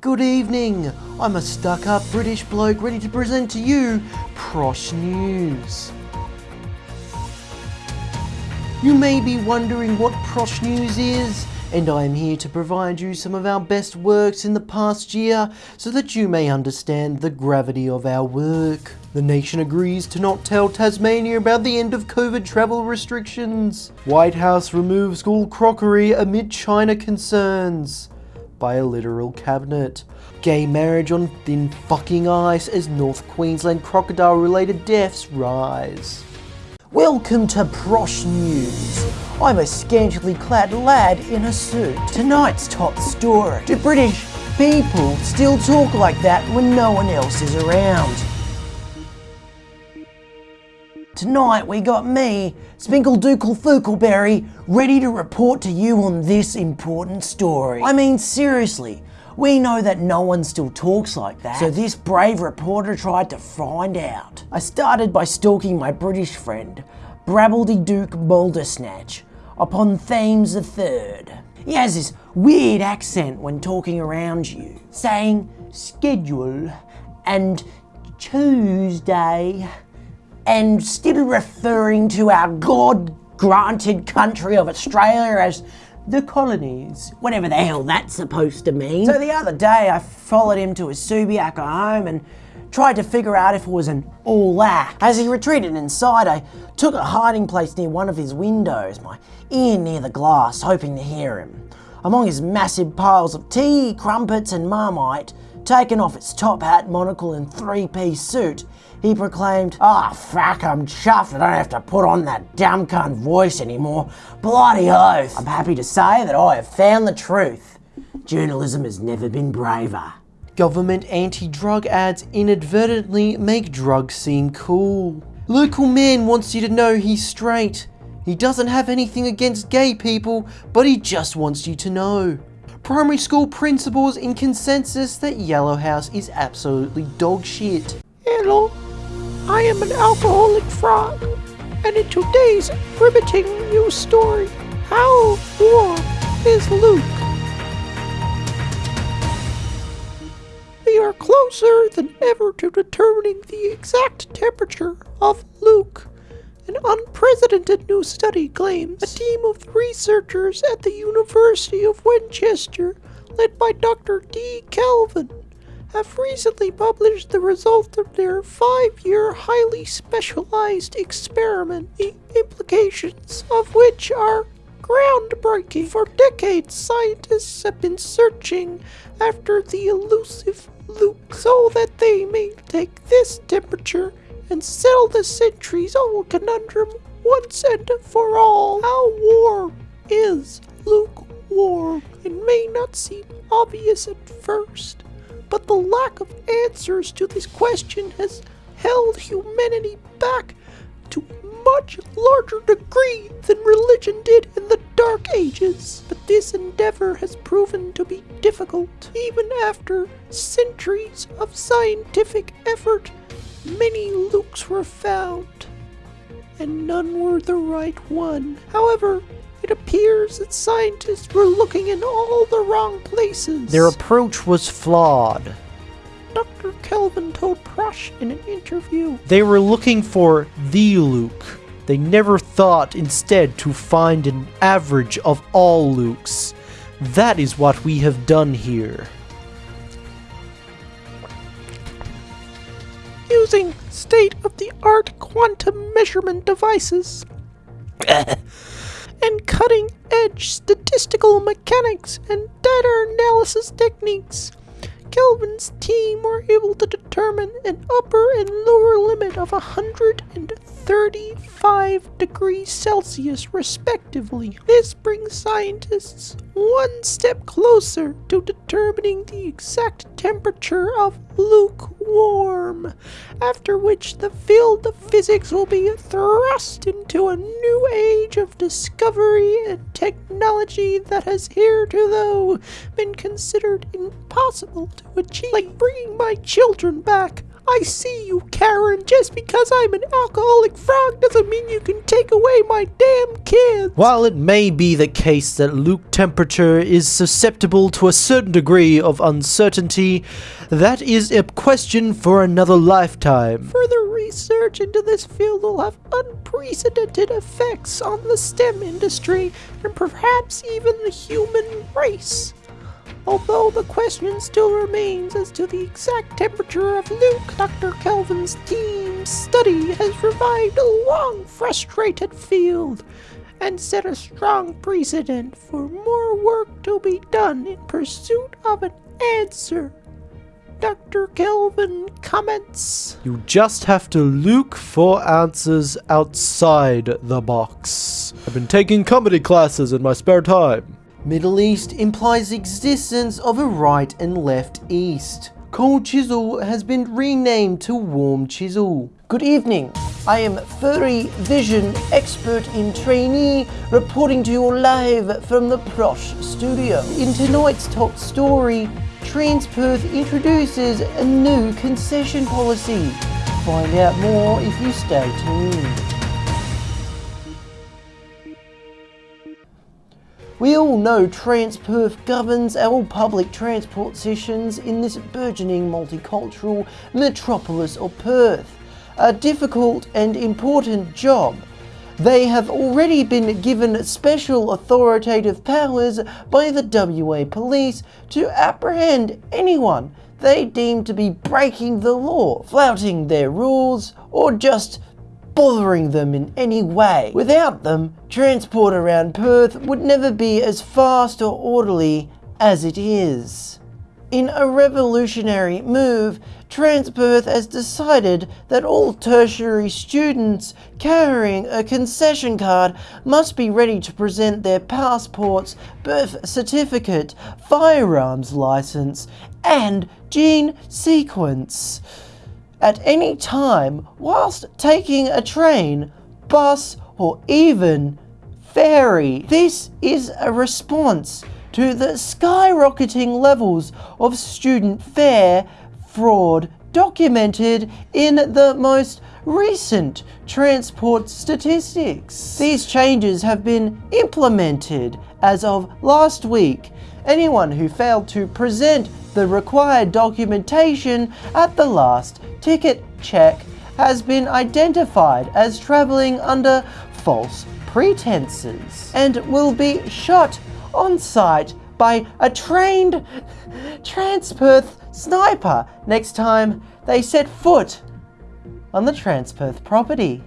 Good evening. I'm a stuck-up British bloke ready to present to you Prosh News. You may be wondering what Prosh News is, and I am here to provide you some of our best works in the past year so that you may understand the gravity of our work. The nation agrees to not tell Tasmania about the end of COVID travel restrictions. White House removes school crockery amid China concerns by a literal cabinet. Gay marriage on thin fucking ice as North Queensland crocodile related deaths rise. Welcome to Prosh News. I'm a scantily clad lad in a suit. Tonight's top story. Do British people still talk like that when no one else is around? Tonight we got me, Spinkle Dookle Fookleberry, ready to report to you on this important story. I mean seriously, we know that no one still talks like that, so this brave reporter tried to find out. I started by stalking my British friend, Brabbledy Duke Mouldersnatch, upon Thames Third. He has this weird accent when talking around you, saying schedule and Tuesday, and still referring to our God-granted country of Australia as the colonies, whatever the hell that's supposed to mean. So the other day I followed him to his Subiaco home and tried to figure out if it was an all act. As he retreated inside, I took a hiding place near one of his windows, my ear near the glass, hoping to hear him. Among his massive piles of tea, crumpets and marmite, taken off its top hat, monocle and three-piece suit, he proclaimed, Ah, oh, fuck, I'm chuffed I don't have to put on that dumb cunt voice anymore. Bloody oath. I'm happy to say that I have found the truth. Journalism has never been braver. Government anti-drug ads inadvertently make drugs seem cool. Local man wants you to know he's straight. He doesn't have anything against gay people, but he just wants you to know. Primary school principals in consensus that Yellow House is absolutely dog shit. Hello, I am an alcoholic frog, and in today's riveting news story, how warm is Luke? We are closer than ever to determining the exact temperature of Luke. An unprecedented new study claims a team of researchers at the University of Winchester, led by Dr. D. Kelvin, have recently published the result of their five-year highly specialized experiment, the implications of which are groundbreaking. For decades, scientists have been searching after the elusive Luke so that they may take this temperature and settle the centuries-old conundrum once and for all. How warm is lukewarm? It may not seem obvious at first, but the lack of answers to this question has held humanity back to much larger degree than religion did in the Dark Ages. But this endeavor has proven to be difficult. Even after centuries of scientific effort, many Lukes were found, and none were the right one. However, it appears that scientists were looking in all the wrong places. Their approach was flawed. Dr. Kelvin told Prosh in an interview. They were looking for the Luke. They never thought instead to find an average of all Lukes. That is what we have done here. Using state-of-the-art quantum measurement devices. and cutting edge statistical mechanics and data analysis techniques. Kelvin's team were able to determine an upper and lower limit of 135 degrees Celsius respectively. This brings scientists one step closer to determining the exact temperature of lukewarm, after which the field of physics will be thrust into a new age of discovery and technology that has hitherto been considered impossible to achieve. Like bringing my children back, I see you, Karen. Just because I'm an alcoholic frog doesn't mean you can take away my damn kids. While it may be the case that Luke temperature is susceptible to a certain degree of uncertainty, that is a question for another lifetime. Further research into this field will have unprecedented effects on the STEM industry and perhaps even the human race. Although the question still remains as to the exact temperature of Luke, Dr. Kelvin's team's study has revived a long frustrated field and set a strong precedent for more work to be done in pursuit of an answer. Dr. Kelvin comments. You just have to look for answers outside the box. I've been taking comedy classes in my spare time. Middle East implies existence of a right and left East. Cold Chisel has been renamed to Warm Chisel. Good evening. I am Furry Vision Expert in Trainee, reporting to you live from the Prosh studio. In tonight's top story, Transperth introduces a new concession policy. Find out more if you stay tuned. We all know Transperth governs our public transport sessions in this burgeoning multicultural metropolis of Perth. A difficult and important job. They have already been given special authoritative powers by the WA police to apprehend anyone they deem to be breaking the law, flouting their rules, or just bothering them in any way. Without them, transport around Perth would never be as fast or orderly as it is. In a revolutionary move, Transperth has decided that all tertiary students carrying a concession card must be ready to present their passports, birth certificate, firearms license, and gene sequence at any time whilst taking a train, bus, or even ferry. This is a response to the skyrocketing levels of student fare fraud documented in the most recent transport statistics. These changes have been implemented as of last week. Anyone who failed to present the required documentation at the last ticket check has been identified as travelling under false pretenses and will be shot on sight by a trained Transperth sniper next time they set foot on the Transperth property.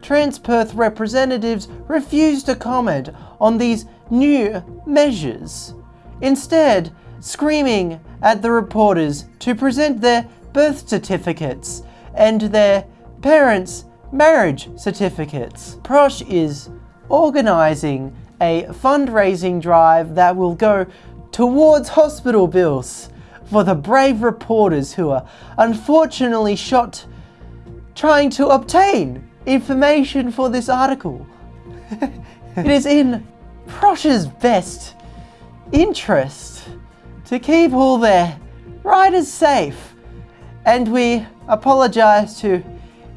Transperth representatives refuse to comment on these new measures, instead screaming at the reporters to present their birth certificates and their parents' marriage certificates. Prosh is organising a fundraising drive that will go towards hospital bills for the brave reporters who are unfortunately shot trying to obtain information for this article. it is in Prosh's best interest to keep all their riders safe and we apologise to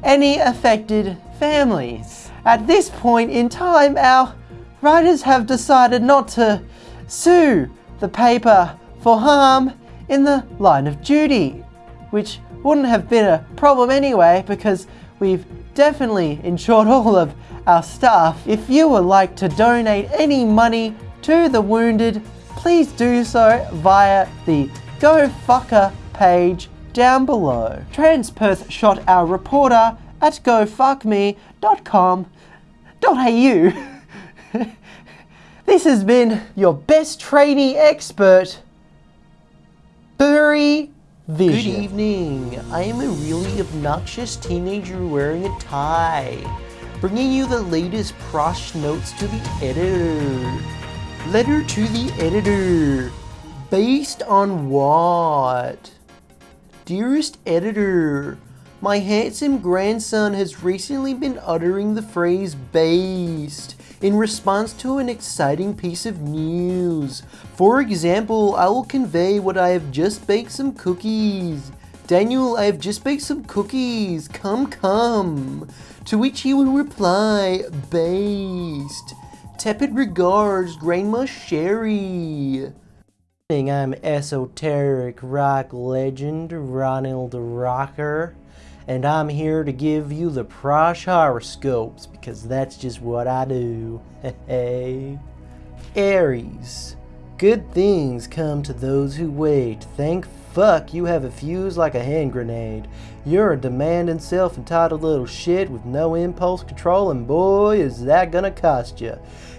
any affected families. At this point in time, our riders have decided not to sue the paper for harm in the line of duty, which wouldn't have been a problem anyway because we've definitely insured all of our staff. If you would like to donate any money to the wounded, please do so via the GoFucker page down below. Transperth shot our reporter at gofuckme.com.au. this has been your best trainee expert, Furry Vision. Good evening. I am a really obnoxious teenager wearing a tie, bringing you the latest prosh notes to the editor. Letter to the editor. Based on what? Dearest editor, my handsome grandson has recently been uttering the phrase based in response to an exciting piece of news. For example, I will convey what I have just baked some cookies. Daniel, I have just baked some cookies. Come, come. To which he will reply, based. Tepid regards, Grandma Sherry. I'm esoteric rock legend Ronald Rocker, and I'm here to give you the Prosh horoscopes because that's just what I do. Hey, Aries. Good things come to those who wait. Thank fuck you have a fuse like a hand grenade. You're a demanding, self-entitled little shit with no impulse control, and boy, is that gonna cost you.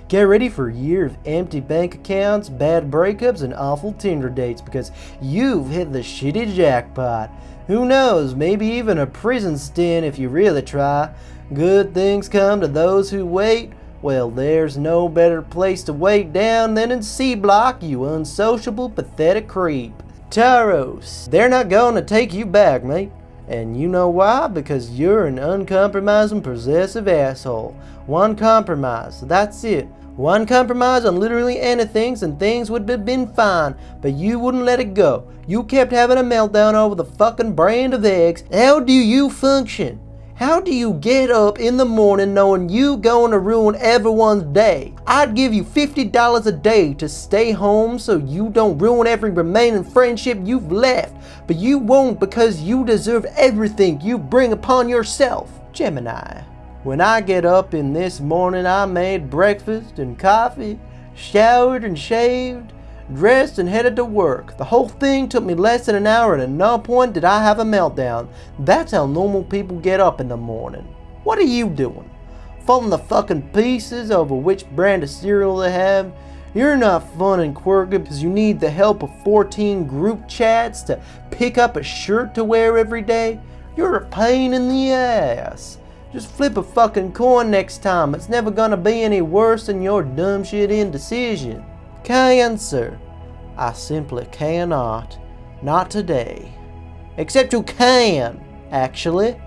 Get ready for a year of empty bank accounts, bad breakups, and awful Tinder dates because you've hit the shitty jackpot. Who knows, maybe even a prison stint if you really try. Good things come to those who wait. Well, there's no better place to wait down than in C Block, you unsociable, pathetic creep. Taurus, they're not going to take you back, mate. And you know why? Because you're an uncompromising, possessive asshole. One compromise, that's it. One compromise on literally anything and things would have been fine, but you wouldn't let it go. You kept having a meltdown over the fucking brand of eggs. How do you function? How do you get up in the morning knowing you going to ruin everyone's day? I'd give you $50 a day to stay home so you don't ruin every remaining friendship you've left. But you won't because you deserve everything you bring upon yourself. Gemini. When I get up in this morning, I made breakfast and coffee, showered and shaved, dressed and headed to work. The whole thing took me less than an hour and at no point did I have a meltdown. That's how normal people get up in the morning. What are you doing? Falling the fucking pieces over which brand of cereal they have? You're not fun and quirky because you need the help of 14 group chats to pick up a shirt to wear every day. You're a pain in the ass. Just flip a fucking coin next time. It's never gonna be any worse than your dumb shit indecision. Cancer. I simply cannot. Not today. Except you can, actually.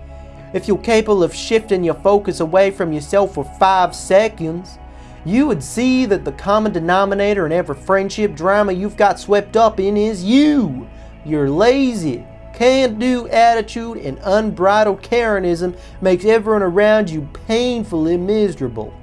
If you're capable of shifting your focus away from yourself for five seconds, you would see that the common denominator in every friendship drama you've got swept up in is you. You're lazy can-do attitude and unbridled Karenism makes everyone around you painfully miserable.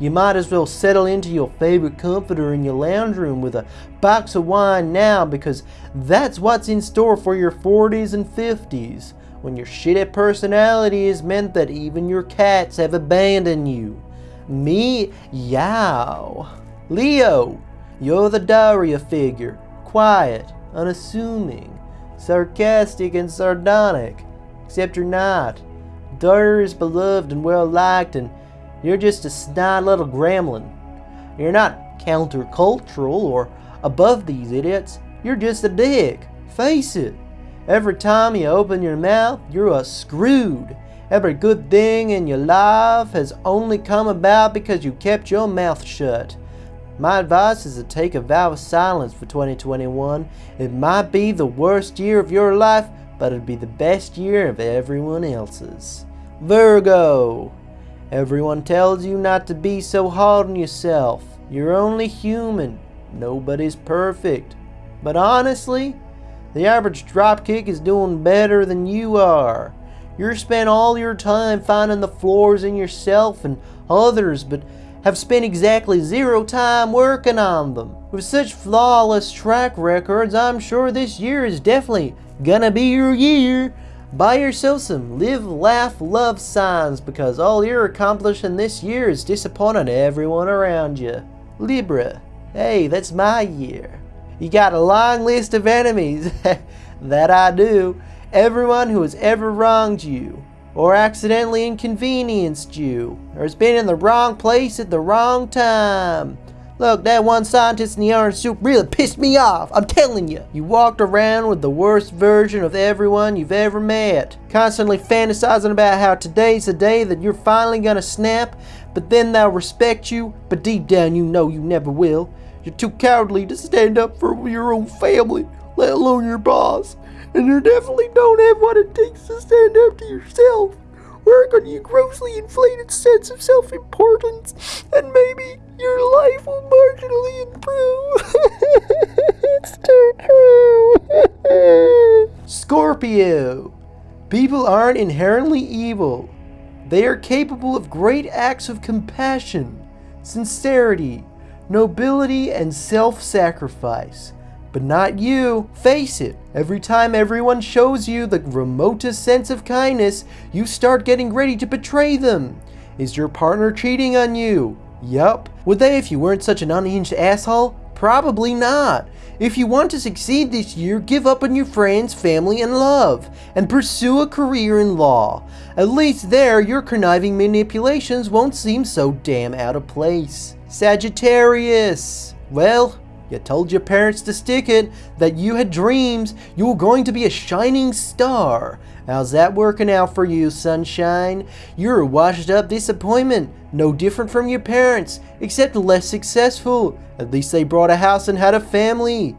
You might as well settle into your favorite comforter in your lounge room with a box of wine now because that's what's in store for your 40s and 50s when your shitty personality has meant that even your cats have abandoned you. Me, yow. Leo, you're the Daria figure. Quiet, unassuming, sarcastic and sardonic, except you're not. Daria is beloved and well liked, and you're just a snide little gremlin. You're not countercultural or above these idiots. You're just a dick. Face it. Every time you open your mouth, you're a screwed. Every good thing in your life has only come about because you kept your mouth shut. My advice is to take a vow of silence for 2021. It might be the worst year of your life, but it'd be the best year of everyone else's. Virgo. Everyone tells you not to be so hard on yourself. You're only human. Nobody's perfect. But honestly, the average dropkick is doing better than you are. You spend all your time finding the flaws in yourself and others, but have spent exactly zero time working on them. With such flawless track records, I'm sure this year is definitely gonna be your year. Buy yourself some live, laugh, love signs because all you're accomplishing this year is disappointing everyone around you. Libra, hey, that's my year. You got a long list of enemies. that I do. Everyone who has ever wronged you or accidentally inconvenienced you, or has been in the wrong place at the wrong time. Look, that one scientist in the orange suit really pissed me off. I'm telling you. You walked around with the worst version of everyone you've ever met. Constantly fantasizing about how today's the day that you're finally gonna snap, but then they'll respect you, but deep down you know you never will. You're too cowardly to stand up for your own family, let alone your boss and you definitely don't have what it takes to stand up to yourself. Work on your grossly inflated sense of self importance, and maybe your life will marginally improve. it's too true. Scorpio. People aren't inherently evil. They are capable of great acts of compassion, sincerity, nobility, and self sacrifice. But not you. Face it, every time everyone shows you the remotest sense of kindness, you start getting ready to betray them. Is your partner cheating on you? Yup. Would they if you weren't such an unhinged asshole? Probably not. If you want to succeed this year, give up on your friends, family, and love, and pursue a career in law. At least there, your conniving manipulations won't seem so damn out of place. Sagittarius. Well, you told your parents to stick it, that you had dreams, you were going to be a shining star. How's that working out for you, sunshine? You're a washed up disappointment, no different from your parents, except less successful. At least they brought a house and had a family.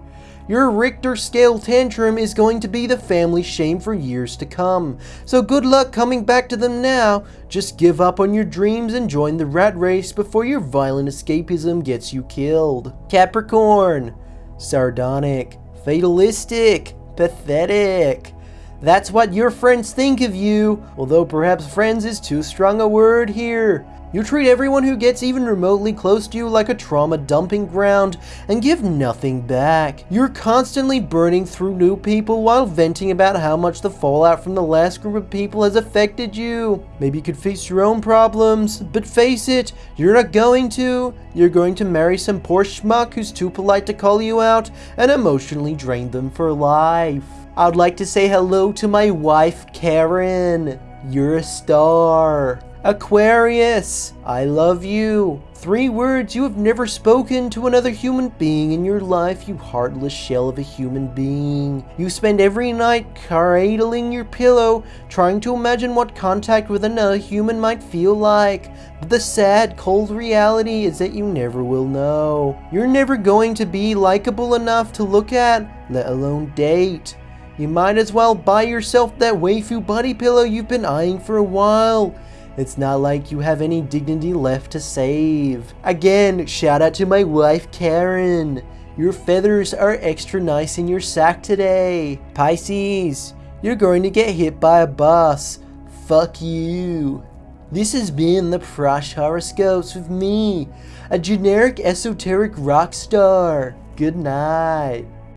Your Richter scale tantrum is going to be the family shame for years to come. So good luck coming back to them now. Just give up on your dreams and join the rat race before your violent escapism gets you killed. Capricorn. Sardonic. Fatalistic. Pathetic. That's what your friends think of you, although perhaps friends is too strong a word here. You treat everyone who gets even remotely close to you like a trauma dumping ground and give nothing back. You're constantly burning through new people while venting about how much the fallout from the last group of people has affected you. Maybe you could face your own problems, but face it, you're not going to. You're going to marry some poor schmuck who's too polite to call you out and emotionally drain them for life. I'd like to say hello to my wife, Karen. You're a star. Aquarius, I love you. Three words you have never spoken to another human being in your life, you heartless shell of a human being. You spend every night cradling your pillow, trying to imagine what contact with another human might feel like. But the sad, cold reality is that you never will know. You're never going to be likable enough to look at, let alone date. You might as well buy yourself that waifu buddy pillow you've been eyeing for a while. It's not like you have any dignity left to save. Again, shout out to my wife Karen. Your feathers are extra nice in your sack today. Pisces, you're going to get hit by a bus. Fuck you. This has been the Prosh Horoscopes with me, a generic esoteric rock star. Good night.